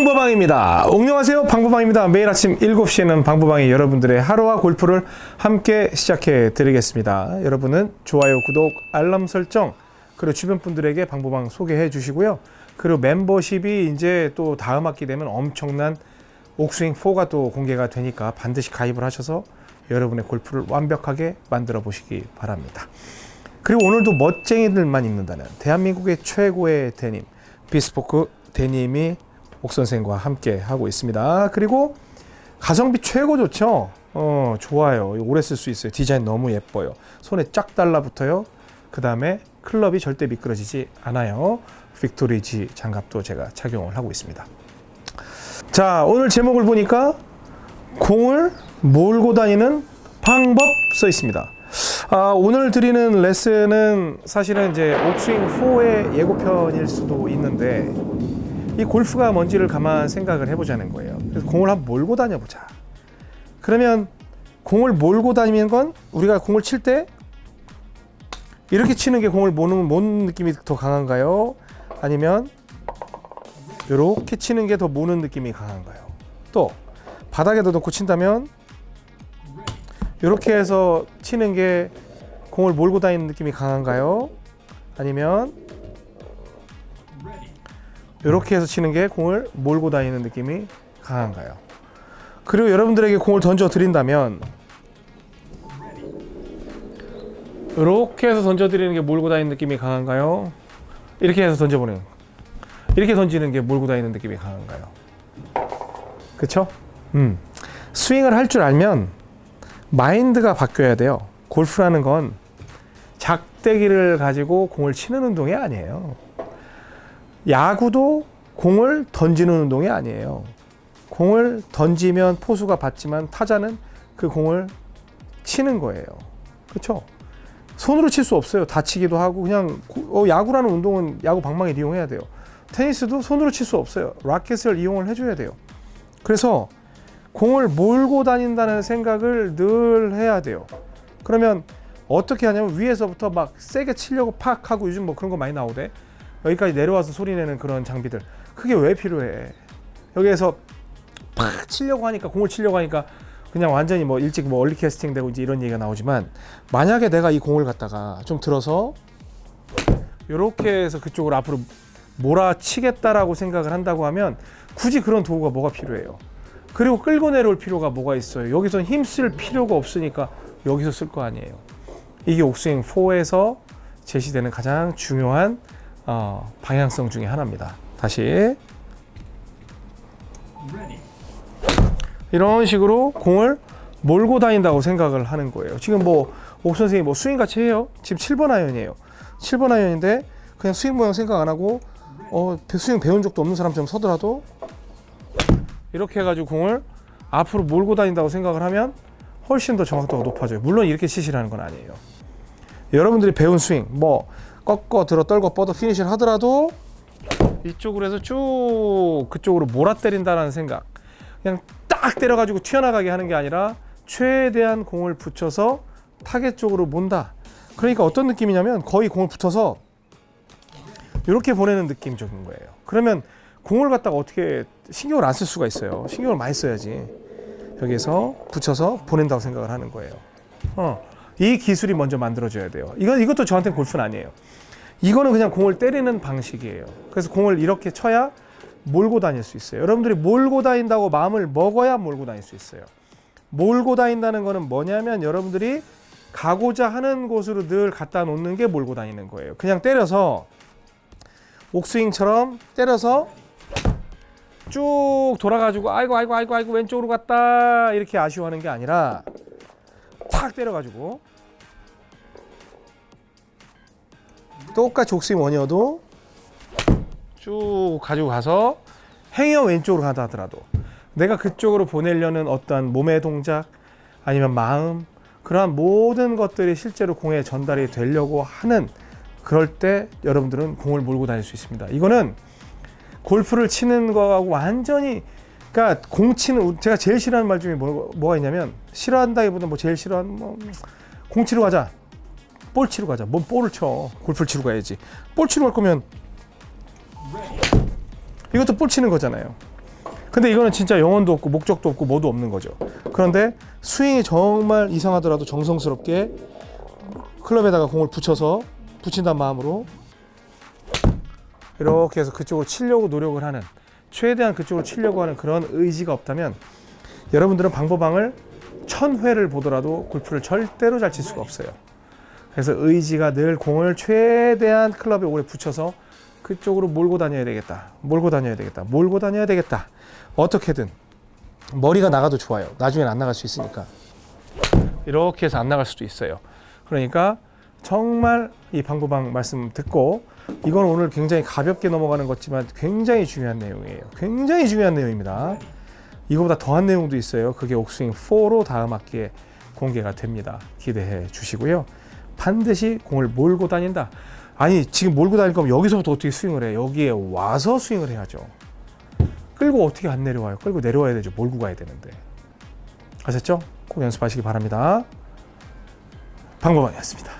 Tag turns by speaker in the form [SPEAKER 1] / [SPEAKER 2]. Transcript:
[SPEAKER 1] 방보방입니다. 안녕하세요. 방보방입니다. 매일 아침 7시에는 방보방이 여러분들의 하루와 골프를 함께 시작해 드리겠습니다. 여러분은 좋아요, 구독, 알람 설정, 그리고 주변 분들에게 방보방 소개해 주시고요. 그리고 멤버십이 이제 또 다음 학기 되면 엄청난 옥스윙 4가 또 공개가 되니까 반드시 가입을 하셔서 여러분의 골프를 완벽하게 만들어 보시기 바랍니다. 그리고 오늘도 멋쟁이들만 입는다는 대한민국의 최고의 데님 비스포크 데님이 옥 선생과 함께 하고 있습니다. 그리고 가성비 최고 좋죠. 어 좋아요. 오래 쓸 수 있어요. 디자인 너무 예뻐요. 손에 쫙 달라붙어요. 그 다음에 클럽이 절대 미끄러지지 않아요. 빅토리지 장갑도 제가 착용을 하고 있습니다. 자 오늘 제목을 보니까 공을 몰고 다니는 방법 써 있습니다. 아, 오늘 드리는 레슨은 사실은 이제 옥스윙 4의 예고편일 수도 있는데 이 골프가 뭔지를 가만 생각을 해보자는 거예요. 그래서 공을 한번 몰고 다녀보자. 그러면 공을 몰고 다니는 건 우리가 공을 칠 때 이렇게 치는 게 공을 모는, 모는 느낌이 더 강한가요? 아니면 이렇게 치는 게 더 모는 느낌이 강한가요? 또 바닥에다 놓고 친다면 이렇게 해서 치는 게 공을 몰고 다니는 느낌이 강한가요? 아니면 이렇게 해서 치는 게 공을 몰고 다니는 느낌이 강한가요? 그리고 여러분들에게 공을 던져 드린다면 이렇게 해서 던져 드리는 게 몰고 다니는 느낌이 강한가요? 이렇게 해서 던져 보내는 이렇게 던지는 게 몰고 다니는 느낌이 강한가요? 그쵸? 음. 스윙을 할 줄 알면 마인드가 바뀌어야 돼요. 골프라는 건 작대기를 가지고 공을 치는 운동이 아니에요. 야구도 공을 던지는 운동이 아니에요. 공을 던지면 포수가 받지만 타자는 그 공을 치는 거예요. 그렇죠? 손으로 칠 수 없어요. 다치기도 하고 그냥 어, 야구라는 운동은 야구 방망이 이용해야 돼요. 테니스도 손으로 칠 수 없어요. 라켓을 이용을 해줘야 돼요. 그래서 공을 몰고 다닌다는 생각을 늘 해야 돼요. 그러면 어떻게 하냐면 위에서부터 막 세게 치려고 팍 하고 요즘 뭐 그런 거 많이 나오대. 여기까지 내려와서 소리 내는 그런 장비들. 그게 왜 필요해? 여기에서 팍 치려고 하니까 공을 치려고 하니까 그냥 완전히 뭐 일찍 뭐 얼리 캐스팅 되고 이제 이런 얘기가 나오지만 만약에 내가 이 공을 갖다가 좀 들어서 이렇게 해서 그쪽으로 앞으로 몰아치겠다라고 생각을 한다고 하면 굳이 그런 도구가 뭐가 필요해요? 그리고 끌고 내려올 필요가 뭐가 있어요? 여기서 힘쓸 필요가 없으니까 여기서 쓸 거 아니에요. 이게 옥스윙 4에서 제시되는 가장 중요한 어, 방향성 중에 하나입니다. 다시 이런 식으로 공을 몰고 다닌다고 생각을 하는 거예요. 지금 뭐 옥 선생님 뭐 스윙 같이 해요. 지금 7번 아이언이에요. 7번 아이언인데 그냥 스윙 모양 생각 안 하고 어, 스윙 배운 적도 없는 사람처럼 서더라도 이렇게 해가지고 공을 앞으로 몰고 다닌다고 생각을 하면 훨씬 더 정확도가 높아져요. 물론 이렇게 치시라는 건 아니에요. 여러분들이 배운 스윙, 뭐 꺾어 들어 떨고 뻗어 피니시를 하더라도 이쪽으로 해서 쭉 그쪽으로 몰아 때린다는 생각. 그냥 딱 때려가지고 튀어나가게 하는 게 아니라 최대한 공을 붙여서 타겟 쪽으로 몬다. 그러니까 어떤 느낌이냐면 거의 공을 붙여서 이렇게 보내는 느낌적인 거예요. 그러면 공을 갖다가 어떻게 신경을 안 쓸 수가 있어요. 신경을 많이 써야지. 여기서 붙여서 보낸다고 생각을 하는 거예요. 어, 이 기술이 먼저 만들어져야 돼요. 이건 이것도 저한테는 골프는 아니에요. 이거는 그냥 공을 때리는 방식이에요. 그래서 공을 이렇게 쳐야 몰고 다닐 수 있어요. 여러분들이 몰고 다닌다고 마음을 먹어야 몰고 다닐 수 있어요. 몰고 다닌다는 거는 뭐냐면 여러분들이 가고자 하는 곳으로 늘 갖다 놓는 게 몰고 다니는 거예요. 그냥 때려서 옥스윙처럼 때려서 쭉 돌아가지고 아이고 아이고 아이고 아이고 왼쪽으로 갔다 이렇게 아쉬워하는 게 아니라 탁 때려가지고 똑같이 옥스윙 원이어도 쭉 가지고 가서 행여 왼쪽으로 가다 하더라도 내가 그쪽으로 보내려는 어떠한 몸의 동작 아니면 마음 그러한 모든 것들이 실제로 공에 전달이 되려고 하는 그럴 때 여러분들은 공을 몰고 다닐 수 있습니다. 이거는 골프를 치는 거하고 완전히 그러니까 공 치는 제가 제일 싫어하는 말 중에 뭐, 뭐가 있냐면 싫어한다기보다 뭐 제일 싫어하는 뭐 공 치러 가자. 볼 치러 가자. 뭔 볼을 쳐. 골프를 치러 가야지. 볼 치러 갈 거면 이것도 볼 치는 거잖아요. 근데 이거는 진짜 영혼도 없고 목적도 없고 뭐도 없는 거죠. 그런데 스윙이 정말 이상하더라도 정성스럽게 클럽에다가 공을 붙여서 붙인다는 마음으로 이렇게 해서 그쪽으로 치려고 노력을 하는 최대한 그쪽으로 치려고 하는 그런 의지가 없다면 여러분들은 방법방을 천 회를 보더라도 골프를 절대로 잘 칠 수가 없어요. 그래서 의지가 늘 공을 최대한 클럽에 오래 붙여서 그쪽으로 몰고 다녀야 되겠다. 몰고 다녀야 되겠다. 몰고 다녀야 되겠다. 어떻게든 머리가 나가도 좋아요. 나중엔 안 나갈 수 있으니까. 이렇게 해서 안 나갈 수도 있어요. 그러니까 정말 이 방구방 말씀 듣고 이건 오늘 굉장히 가볍게 넘어가는 것지만 굉장히 중요한 내용이에요. 굉장히 중요한 내용입니다. 이거보다 더한 내용도 있어요. 그게 옥스윙 4로 다음 학기에 공개가 됩니다. 기대해 주시고요. 반드시 공을 몰고 다닌다. 아니 지금 몰고 다닐 거면 여기서부터 어떻게 스윙을 해? 여기에 와서 스윙을 해야죠. 끌고 어떻게 안 내려와요? 끌고 내려와야 되죠. 몰고 가야 되는데. 아셨죠? 꼭 연습하시기 바랍니다. 방법원이었습니다.